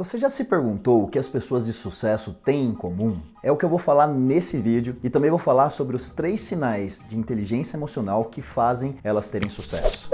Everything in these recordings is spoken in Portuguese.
Você já se perguntou o que as pessoas de sucesso têm em comum? É o que eu vou falar nesse vídeo e também vou falar sobre os três sinais de inteligência emocional que fazem elas terem sucesso.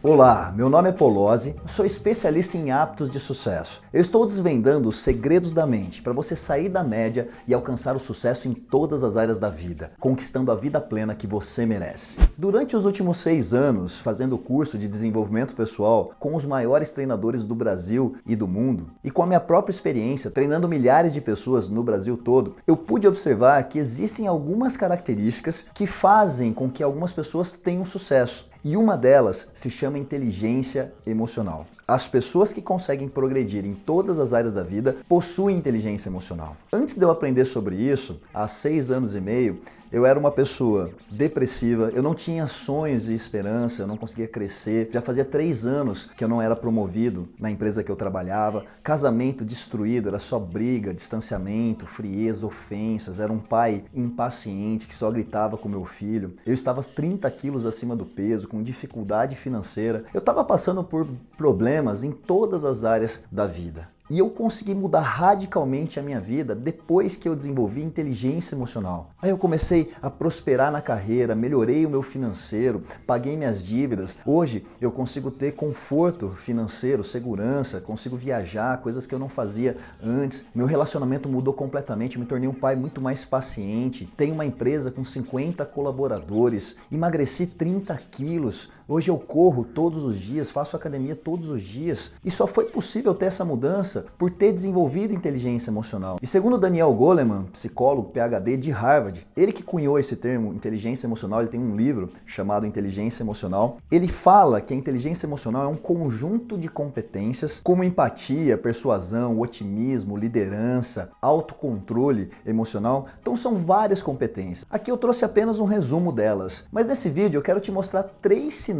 Olá, meu nome é Polozzi, sou especialista em hábitos de sucesso. Eu estou desvendando os segredos da mente para você sair da média e alcançar o sucesso em todas as áreas da vida, conquistando a vida plena que você merece. Durante os últimos seis anos, fazendo curso de desenvolvimento pessoal com os maiores treinadores do Brasil e do mundo, e com a minha própria experiência treinando milhares de pessoas no Brasil todo, eu pude observar que existem algumas características que fazem com que algumas pessoas tenham sucesso. E uma delas se chama inteligência emocional. As pessoas que conseguem progredir em todas as áreas da vida possuem inteligência emocional. Antes de eu aprender sobre isso, há seis anos e meio, eu era uma pessoa depressiva, eu não tinha sonhos e esperança, eu não conseguia crescer. Já fazia três anos que eu não era promovido na empresa que eu trabalhava. Casamento destruído, era só briga, distanciamento, frieza, ofensas. Era um pai impaciente que só gritava com meu filho. Eu estava 30 quilos acima do peso, com dificuldade financeira. Eu estava passando por problemas em todas as áreas da vida. E eu consegui mudar radicalmente a minha vida depois que eu desenvolvi inteligência emocional. Aí eu comecei a prosperar na carreira, melhorei o meu financeiro, paguei minhas dívidas. Hoje eu consigo ter conforto financeiro, segurança, consigo viajar, coisas que eu não fazia antes. Meu relacionamento mudou completamente, me tornei um pai muito mais paciente. Tenho uma empresa com 50 colaboradores, emagreci 30 quilos. Hoje eu corro todos os dias, faço academia todos os dias. E só foi possível ter essa mudança por ter desenvolvido inteligência emocional. E segundo Daniel Goleman, psicólogo PhD de Harvard, ele que cunhou esse termo inteligência emocional, ele tem um livro chamado Inteligência Emocional, ele fala que a inteligência emocional é um conjunto de competências como empatia, persuasão, otimismo, liderança, autocontrole emocional. Então são várias competências. Aqui eu trouxe apenas um resumo delas, mas nesse vídeo eu quero te mostrar três sinais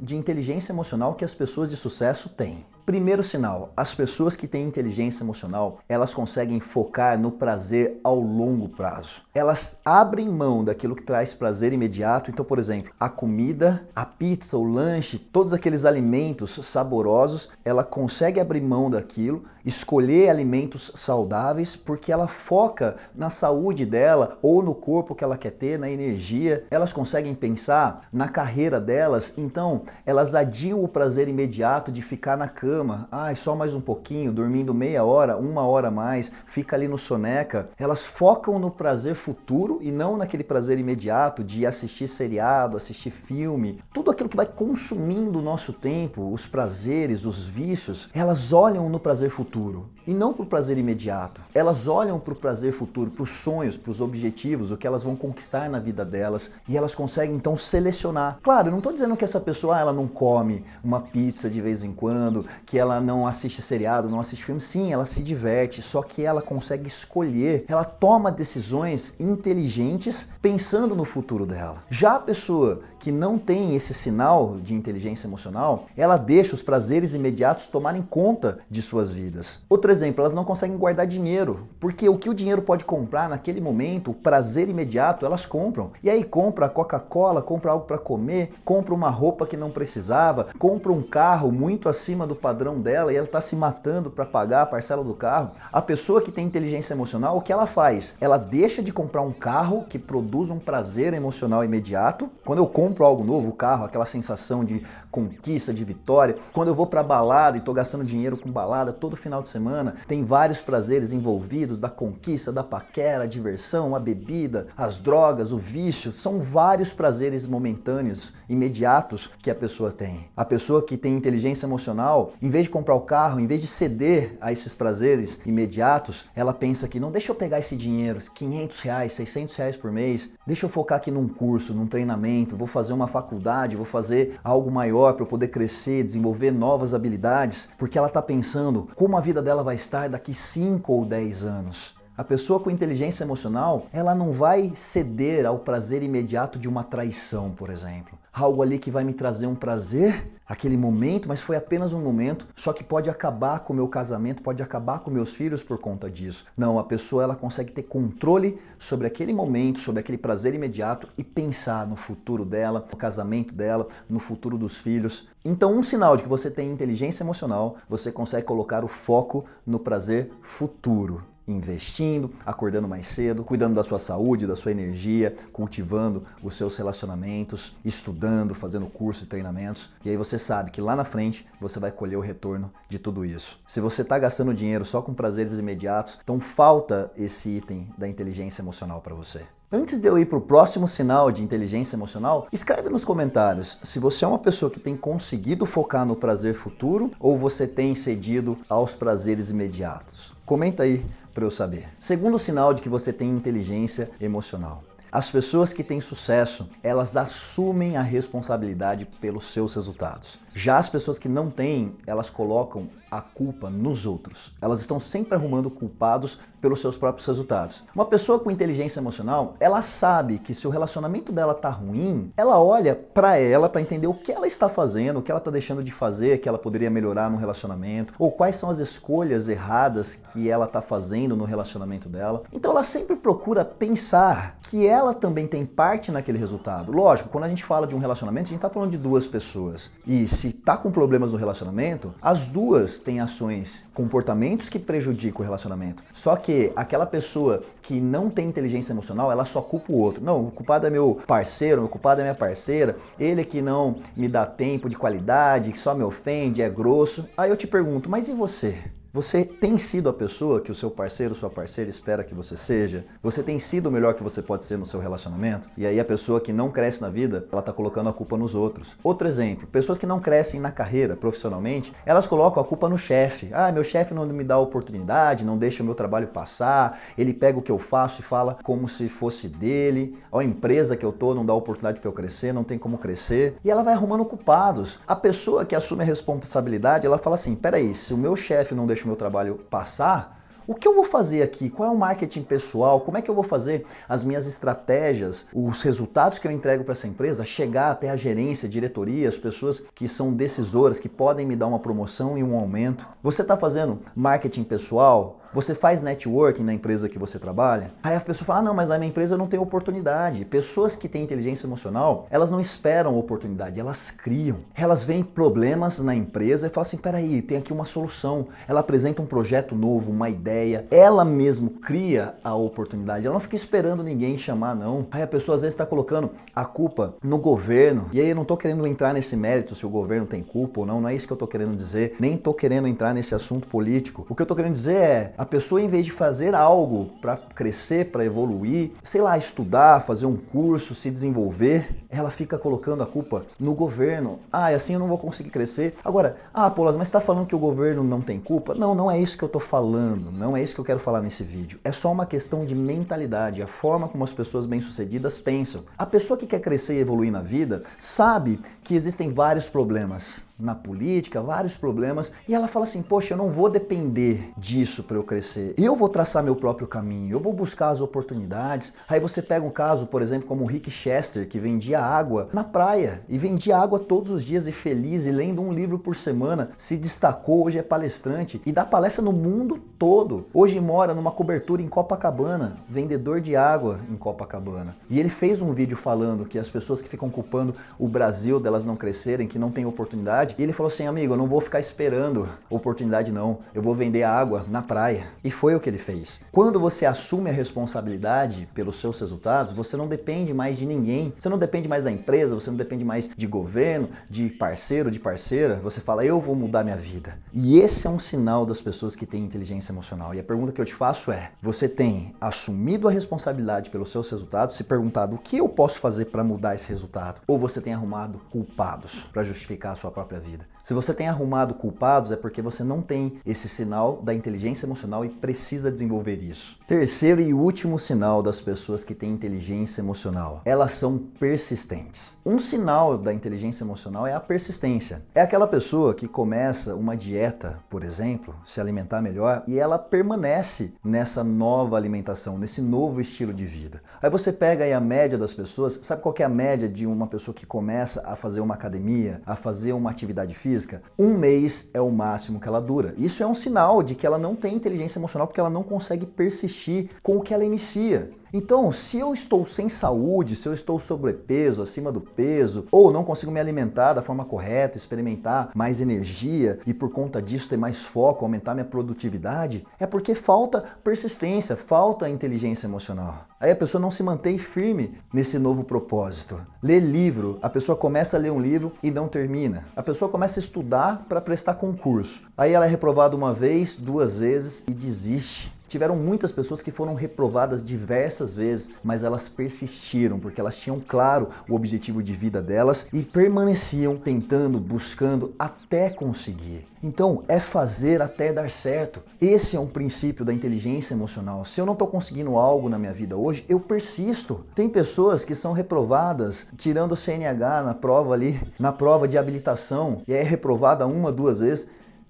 de inteligência emocional que as pessoas de sucesso têm. Primeiro sinal, as pessoas que têm inteligência emocional, elas conseguem focar no prazer ao longo prazo. Elas abrem mão daquilo que traz prazer imediato. Então, por exemplo, a comida, a pizza, o lanche, todos aqueles alimentos saborosos, ela consegue abrir mão daquilo, escolher alimentos saudáveis, porque ela foca na saúde dela ou no corpo que ela quer ter, na energia. Elas conseguem pensar na carreira delas, então elas adiam o prazer imediato de ficar na cama cama, ai, só mais um pouquinho, dormindo meia hora, uma hora mais, fica ali no soneca, elas focam no prazer futuro e não naquele prazer imediato de assistir seriado, assistir filme, tudo aquilo que vai consumindo o nosso tempo, os prazeres, os vícios, elas olham no prazer futuro e não para o prazer imediato. Elas olham para o prazer futuro, para os sonhos, para os objetivos, o que elas vão conquistar na vida delas e elas conseguem então selecionar. Claro, eu não estou dizendo que essa pessoa ela não come uma pizza de vez em quando, que ela não assiste seriado, não assiste filme. Sim, ela se diverte, só que ela consegue escolher, ela toma decisões inteligentes pensando no futuro dela. Já a pessoa que não tem esse sinal de inteligência emocional, ela deixa os prazeres imediatos tomarem conta de suas vidas. Outro exemplo, elas não conseguem guardar dinheiro, porque o que o dinheiro pode comprar naquele momento, o prazer imediato, elas compram. E aí compra Coca-Cola, compra algo para comer, compra uma roupa que não precisava, compra um carro muito acima do padrão dela e ela está se matando para pagar a parcela do carro. A pessoa que tem inteligência emocional, o que ela faz? Ela deixa de comprar um carro que produz um prazer emocional imediato. Quando eu compro algo novo, o carro, aquela sensação de conquista, de vitória. Quando eu vou para balada e estou gastando dinheiro com balada todo final de semana, tem vários prazeres envolvidos da conquista, da paquera, a diversão, a bebida, as drogas, o vício. São vários prazeres momentâneos, imediatos que a pessoa tem. A pessoa que tem inteligência emocional, em vez de comprar o carro, em vez de ceder a esses prazeres imediatos, ela pensa que não deixa eu pegar esse dinheiro, 500 reais, 600 reais por mês, deixa eu focar aqui num curso, num treinamento, vou fazer uma faculdade, vou fazer algo maior para eu poder crescer, desenvolver novas habilidades, porque ela está pensando como a vida dela vai estar daqui 5 ou 10 anos. A pessoa com inteligência emocional, ela não vai ceder ao prazer imediato de uma traição, por exemplo. Algo ali que vai me trazer um prazer, aquele momento, mas foi apenas um momento, só que pode acabar com o meu casamento, pode acabar com meus filhos por conta disso. Não, a pessoa ela consegue ter controle sobre aquele momento, sobre aquele prazer imediato e pensar no futuro dela, no casamento dela, no futuro dos filhos. Então, um sinal de que você tem inteligência emocional, você consegue colocar o foco no prazer futuro investindo, acordando mais cedo, cuidando da sua saúde, da sua energia, cultivando os seus relacionamentos, estudando, fazendo cursos e treinamentos. E aí você sabe que lá na frente você vai colher o retorno de tudo isso. Se você está gastando dinheiro só com prazeres imediatos, então falta esse item da inteligência emocional para você. Antes de eu ir para o próximo sinal de inteligência emocional, escreve nos comentários se você é uma pessoa que tem conseguido focar no prazer futuro ou você tem cedido aos prazeres imediatos. Comenta aí para eu saber. Segundo sinal de que você tem inteligência emocional. As pessoas que têm sucesso, elas assumem a responsabilidade pelos seus resultados. Já as pessoas que não têm, elas colocam a culpa nos outros. Elas estão sempre arrumando culpados pelos seus próprios resultados. Uma pessoa com inteligência emocional, ela sabe que se o relacionamento dela tá ruim, ela olha para ela para entender o que ela está fazendo, o que ela está deixando de fazer, que ela poderia melhorar no relacionamento, ou quais são as escolhas erradas que ela está fazendo no relacionamento dela. Então ela sempre procura pensar que ela também tem parte naquele resultado. Lógico, quando a gente fala de um relacionamento, a gente está falando de duas pessoas. E se tá com problemas no relacionamento, as duas têm ações, comportamentos que prejudicam o relacionamento. Só que aquela pessoa que não tem inteligência emocional, ela só culpa o outro. Não, o culpado é meu parceiro, o culpado é minha parceira, ele que não me dá tempo de qualidade, que só me ofende, é grosso. Aí eu te pergunto, mas e você? Você tem sido a pessoa que o seu parceiro, sua parceira espera que você seja? Você tem sido o melhor que você pode ser no seu relacionamento? E aí a pessoa que não cresce na vida, ela está colocando a culpa nos outros. Outro exemplo, pessoas que não crescem na carreira profissionalmente, elas colocam a culpa no chefe. Ah, meu chefe não me dá oportunidade, não deixa o meu trabalho passar, ele pega o que eu faço e fala como se fosse dele, a empresa que eu tô não dá oportunidade para eu crescer, não tem como crescer. E ela vai arrumando culpados. A pessoa que assume a responsabilidade, ela fala assim, peraí, se o meu chefe não deixa deixo meu trabalho passar, o que eu vou fazer aqui? Qual é o marketing pessoal? Como é que eu vou fazer as minhas estratégias, os resultados que eu entrego para essa empresa, chegar até a gerência, diretoria, as pessoas que são decisoras, que podem me dar uma promoção e um aumento? Você está fazendo marketing pessoal? Você faz networking na empresa que você trabalha? Aí a pessoa fala, ah, não, mas na minha empresa eu não tenho oportunidade. Pessoas que têm inteligência emocional, elas não esperam oportunidade, elas criam. Elas veem problemas na empresa e falam assim, peraí, tem aqui uma solução. Ela apresenta um projeto novo, uma ideia. Ela mesmo cria a oportunidade. Ela não fica esperando ninguém chamar, não. Aí a pessoa às vezes está colocando a culpa no governo. E aí eu não estou querendo entrar nesse mérito se o governo tem culpa ou não. Não é isso que eu estou querendo dizer. Nem estou querendo entrar nesse assunto político. O que eu estou querendo dizer é, a pessoa, em vez de fazer algo para crescer, para evoluir, sei lá, estudar, fazer um curso, se desenvolver, ela fica colocando a culpa no governo. Ah, e assim eu não vou conseguir crescer. Agora, ah, Paulas, mas está falando que o governo não tem culpa? Não, não é isso que eu estou falando. Não é isso que eu quero falar nesse vídeo. É só uma questão de mentalidade, a forma como as pessoas bem-sucedidas pensam. A pessoa que quer crescer e evoluir na vida sabe que existem vários problemas na política, vários problemas, e ela fala assim: "Poxa, eu não vou depender disso para eu crescer. Eu vou traçar meu próprio caminho, eu vou buscar as oportunidades". Aí você pega um caso, por exemplo, como o Rick Chester, que vendia água na praia e vendia água todos os dias e feliz e lendo um livro por semana, se destacou, hoje é palestrante e dá palestra no mundo todo. Hoje mora numa cobertura em Copacabana, vendedor de água em Copacabana. E ele fez um vídeo falando que as pessoas que ficam culpando o Brasil delas não crescerem, que não tem oportunidade oportunidade. E ele falou assim, amigo, eu não vou ficar esperando oportunidade não, eu vou vender água na praia. E foi o que ele fez. Quando você assume a responsabilidade pelos seus resultados, você não depende mais de ninguém. Você não depende mais da empresa, você não depende mais de governo, de parceiro, de parceira. Você fala, eu vou mudar minha vida. E esse é um sinal das pessoas que têm inteligência emocional. E a pergunta que eu te faço é, você tem assumido a responsabilidade pelos seus resultados, se perguntado o que eu posso fazer para mudar esse resultado? Ou você tem arrumado culpados para justificar a sua própria própria vida. Se você tem arrumado culpados, é porque você não tem esse sinal da inteligência emocional e precisa desenvolver isso. Terceiro e último sinal das pessoas que têm inteligência emocional, elas são persistentes. Um sinal da inteligência emocional é a persistência. É aquela pessoa que começa uma dieta, por exemplo, se alimentar melhor, e ela permanece nessa nova alimentação, nesse novo estilo de vida. Aí você pega aí a média das pessoas, sabe qual é a média de uma pessoa que começa a fazer uma academia, a fazer uma atividade física? Física, um mês é o máximo que ela dura. Isso é um sinal de que ela não tem inteligência emocional porque ela não consegue persistir com o que ela inicia. Então, se eu estou sem saúde, se eu estou sobrepeso, acima do peso, ou não consigo me alimentar da forma correta, experimentar mais energia e por conta disso ter mais foco, aumentar minha produtividade, é porque falta persistência, falta inteligência emocional. Aí a pessoa não se mantém firme nesse novo propósito. Lê livro, a pessoa começa a ler um livro e não termina. A pessoa começa a estudar para prestar concurso. Aí ela é reprovada uma vez, duas vezes e desiste. Tiveram muitas pessoas que foram reprovadas diversas vezes, mas elas persistiram porque elas tinham claro o objetivo de vida delas e permaneciam tentando, buscando até conseguir. Então, é fazer até dar certo. Esse é um princípio da inteligência emocional. Se eu não estou conseguindo algo na minha vida hoje, eu persisto. Tem pessoas que são reprovadas tirando o CNH na prova ali, na prova de habilitação, e é reprovada uma, duas vezes,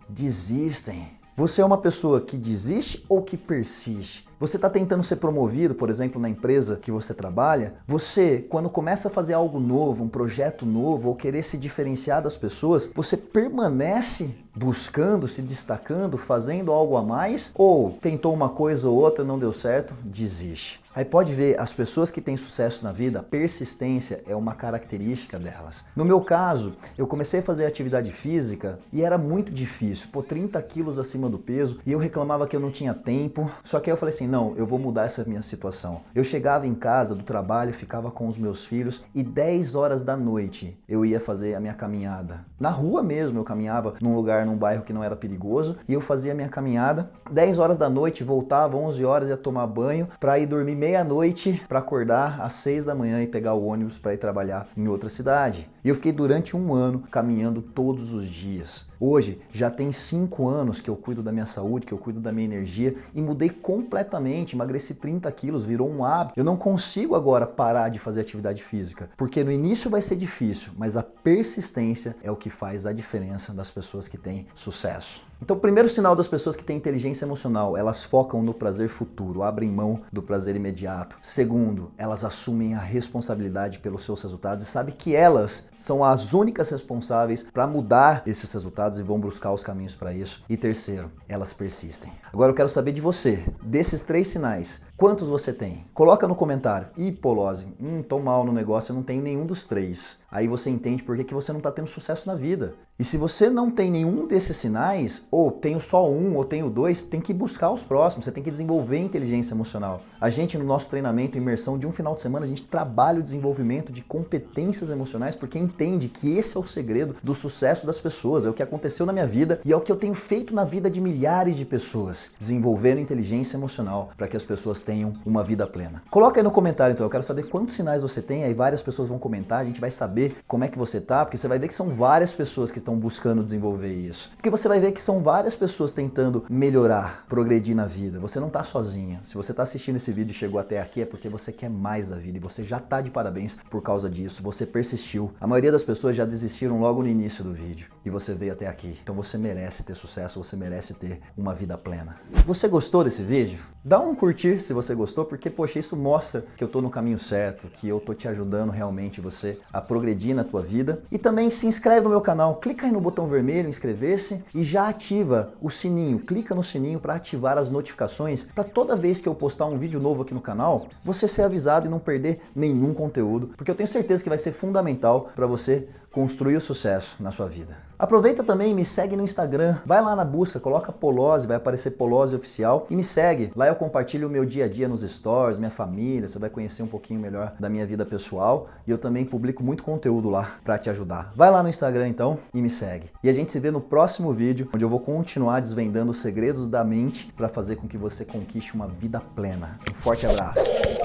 desistem você é uma pessoa que desiste ou que persiste? Você está tentando ser promovido, por exemplo, na empresa que você trabalha? Você, quando começa a fazer algo novo, um projeto novo, ou querer se diferenciar das pessoas, você permanece buscando, se destacando, fazendo algo a mais? Ou tentou uma coisa ou outra, não deu certo, desiste? Aí pode ver, as pessoas que têm sucesso na vida, persistência é uma característica delas. No meu caso, eu comecei a fazer atividade física e era muito difícil, pô, 30 quilos acima do peso, e eu reclamava que eu não tinha tempo, só que aí eu falei assim, não, eu vou mudar essa minha situação. Eu chegava em casa do trabalho, ficava com os meus filhos e 10 horas da noite eu ia fazer a minha caminhada. Na rua mesmo eu caminhava num lugar, num bairro que não era perigoso, e eu fazia a minha caminhada. 10 horas da noite voltava, 11 horas ia tomar banho para ir dormir meia-noite para acordar às seis da manhã e pegar o ônibus para ir trabalhar em outra cidade. E eu fiquei durante um ano caminhando todos os dias. Hoje já tem cinco anos que eu cuido da minha saúde, que eu cuido da minha energia e mudei completamente, emagreci 30 quilos, virou um hábito. Eu não consigo agora parar de fazer atividade física, porque no início vai ser difícil, mas a persistência é o que faz a diferença das pessoas que têm sucesso. Então, o primeiro sinal das pessoas que têm inteligência emocional, elas focam no prazer futuro, abrem mão do prazer imediato. Segundo, elas assumem a responsabilidade pelos seus resultados e sabem que elas são as únicas responsáveis para mudar esses resultados e vão buscar os caminhos para isso. E terceiro, elas persistem. Agora eu quero saber de você, desses três sinais, quantos você tem? Coloca no comentário. Ih, Polose, hum, tô mal no negócio, eu não tenho nenhum dos três. Aí você entende por que, que você não está tendo sucesso na vida. E se você não tem nenhum desses sinais, ou tenho só um, ou tenho dois, tem que buscar os próximos, você tem que desenvolver inteligência emocional. A gente, no nosso treinamento, imersão de um final de semana, a gente trabalha o desenvolvimento de competências emocionais, porque entende que esse é o segredo do sucesso das pessoas, é o que aconteceu na minha vida e é o que eu tenho feito na vida de milhares de pessoas, desenvolvendo inteligência emocional para que as pessoas tenham uma vida plena. Coloca aí no comentário, então, eu quero saber quantos sinais você tem, aí várias pessoas vão comentar, a gente vai saber como é que você tá, porque você vai ver que são várias pessoas que estão buscando desenvolver isso. Porque você vai ver que são várias pessoas tentando melhorar, progredir na vida. Você não está sozinha. Se você está assistindo esse vídeo e chegou até aqui é porque você quer mais da vida e você já está de parabéns por causa disso. Você persistiu. A maioria das pessoas já desistiram logo no início do vídeo e você veio até aqui. Então você merece ter sucesso, você merece ter uma vida plena. Você gostou desse vídeo? Dá um curtir se você gostou, porque poxa, isso mostra que eu estou no caminho certo, que eu estou te ajudando realmente você a progredir na tua vida. E também se inscreve no meu canal, clica aí no botão vermelho, inscrever-se e já ativa o sininho. Clica no sininho para ativar as notificações para toda vez que eu postar um vídeo novo aqui no canal, você ser avisado e não perder nenhum conteúdo, porque eu tenho certeza que vai ser fundamental para você construir o sucesso na sua vida. Aproveita também e me segue no Instagram, vai lá na busca, coloca Polose, vai aparecer Polose Oficial e me segue. Lá eu compartilho o meu dia a dia nos stories, minha família, você vai conhecer um pouquinho melhor da minha vida pessoal e eu também publico muito conteúdo lá para te ajudar. Vai lá no Instagram então e me segue. E a gente se vê no próximo vídeo, onde eu vou continuar desvendando os segredos da mente para fazer com que você conquiste uma vida plena. Um forte abraço!